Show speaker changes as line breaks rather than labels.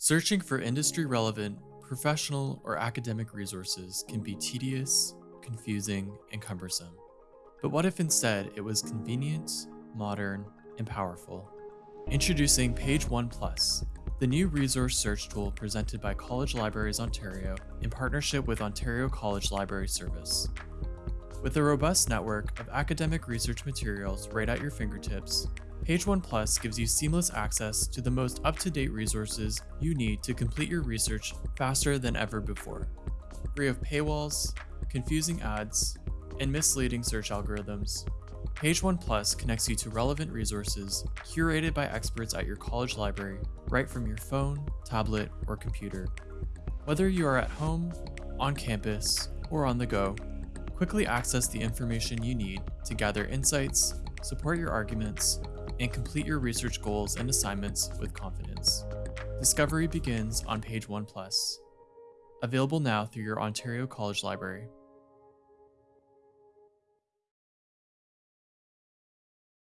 Searching for industry relevant, professional, or academic resources can be tedious, confusing, and cumbersome. But what if instead it was convenient, modern, and powerful? Introducing Page One Plus, the new resource search tool presented by College Libraries Ontario in partnership with Ontario College Library Service. With a robust network of academic research materials right at your fingertips, Page One Plus gives you seamless access to the most up-to-date resources you need to complete your research faster than ever before. Free of paywalls, confusing ads, and misleading search algorithms, Page One Plus connects you to relevant resources curated by experts at your college library right from your phone, tablet, or computer. Whether you are at home, on campus, or on the go, quickly access the information you need to gather insights, support your arguments, and complete your research goals and assignments with confidence. Discovery begins on page 1 plus. Available now through your Ontario College Library.